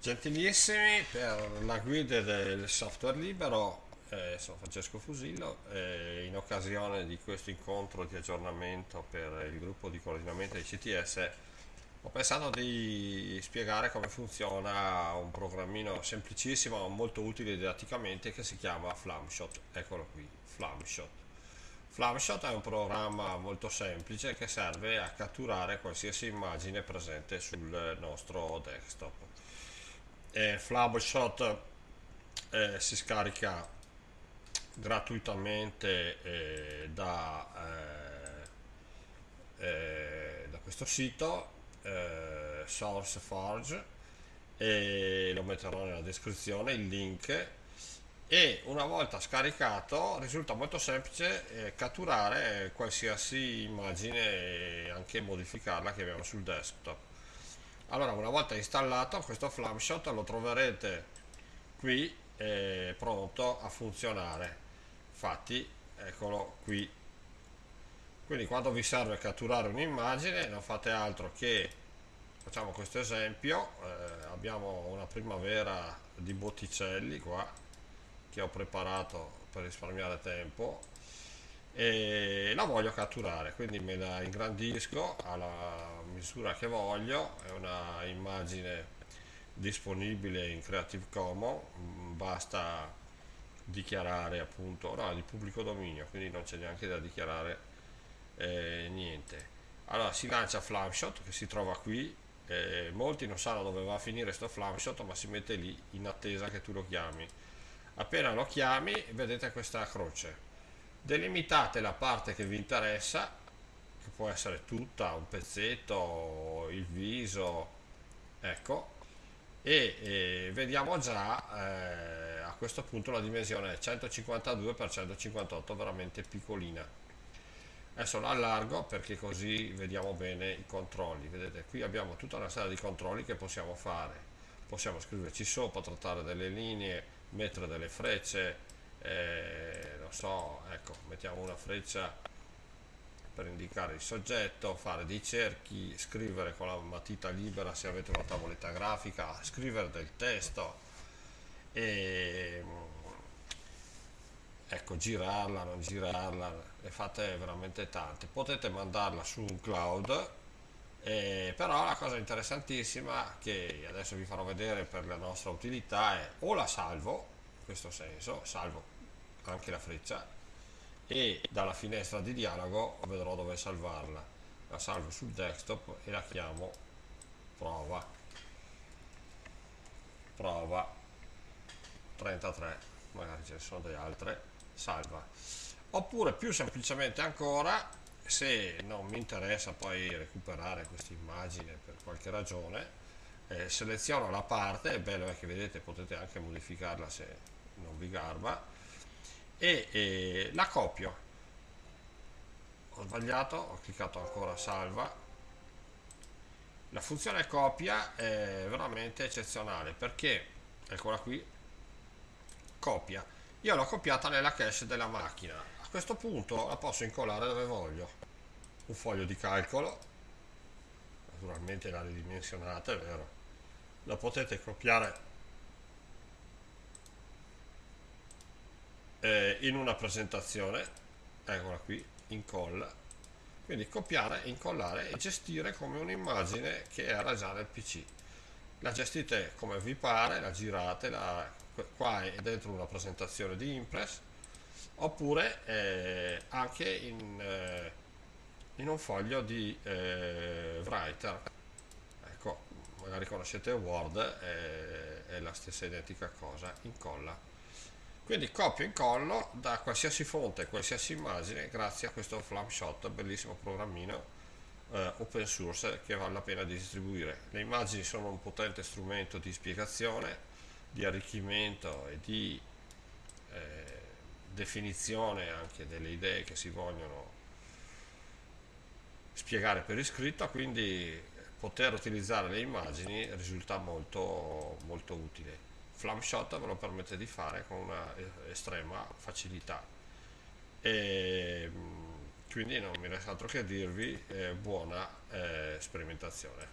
Gentilissimi, per la guida del software libero, eh, sono Francesco Fusillo, eh, in occasione di questo incontro di aggiornamento per il gruppo di coordinamento di CTS ho pensato di spiegare come funziona un programmino semplicissimo, molto utile didatticamente che si chiama Flamshot, eccolo qui, Flamshot. Flamshot è un programma molto semplice che serve a catturare qualsiasi immagine presente sul nostro desktop eh, Flabshot eh, si scarica gratuitamente eh, da, eh, eh, da, questo sito eh, SourceForge e lo metterò nella descrizione il link. E una volta scaricato risulta molto semplice catturare qualsiasi immagine e anche modificarla che abbiamo sul desktop allora una volta installato questo Flamshot lo troverete qui eh, pronto a funzionare. Infatti eccolo qui. Quindi quando vi serve catturare un'immagine non fate altro che facciamo questo esempio eh, abbiamo una primavera di botticelli qua che ho preparato per risparmiare tempo e la voglio catturare quindi me la ingrandisco alla misura che voglio. È una immagine disponibile in Creative Commons. Mm, basta dichiarare appunto no, di pubblico dominio quindi non c'è neanche da dichiarare eh, niente. Allora si lancia Flamshot che si trova qui. Eh, molti non sanno dove va a finire questo Flamshot ma si mette lì in attesa che tu lo chiami. Appena lo chiami vedete questa croce delimitate la parte che vi interessa che può essere tutta, un pezzetto, il viso ecco e, e vediamo già eh, a questo punto la dimensione è 152 x 158 veramente piccolina. Adesso la allargo perché così vediamo bene i controlli. Vedete qui abbiamo tutta una serie di controlli che possiamo fare. Possiamo scriverci sopra trattare delle linee mettere delle frecce eh, non so, ecco, mettiamo una freccia per indicare il soggetto, fare dei cerchi, scrivere con la matita libera se avete una tavoletta grafica, scrivere del testo e ecco, girarla, non girarla, ne fate veramente tante. Potete mandarla su un cloud, eh, però la cosa interessantissima che adesso vi farò vedere per la nostra utilità è o la salvo questo senso, salvo anche la freccia e dalla finestra di dialogo vedrò dove salvarla. La salvo sul desktop e la chiamo prova. Prova 33 magari ce ne sono delle altre salva. Oppure più semplicemente ancora se non mi interessa poi recuperare questa immagine per qualche ragione eh, seleziono la parte è bello che vedete potete anche modificarla se non vi garba e, e la copio ho sbagliato ho cliccato ancora salva. La funzione copia è veramente eccezionale perché eccola qui copia. Io l'ho copiata nella cache della macchina. A questo punto la posso incollare dove voglio. Un foglio di calcolo naturalmente la ridimensionata è vero? La potete copiare eh, in una presentazione eccola qui incolla. Quindi copiare, incollare e gestire come un'immagine che era già nel pc la gestite come vi pare la girate la, qua è dentro una presentazione di impress oppure eh, anche in, eh, in, un foglio di eh, writer. Ecco magari conoscete word è la stessa identica cosa incolla quindi copio e incollo da qualsiasi fonte, qualsiasi immagine grazie a questo Flamshot, bellissimo programmino eh, open source che vale la pena di distribuire. Le immagini sono un potente strumento di spiegazione, di arricchimento e di eh, definizione anche delle idee che si vogliono spiegare per iscritto, quindi poter utilizzare le immagini risulta molto, molto utile. Flamshot ve lo permette di fare con una estrema facilità. E mm, quindi non mi resta altro che dirvi eh, buona eh, sperimentazione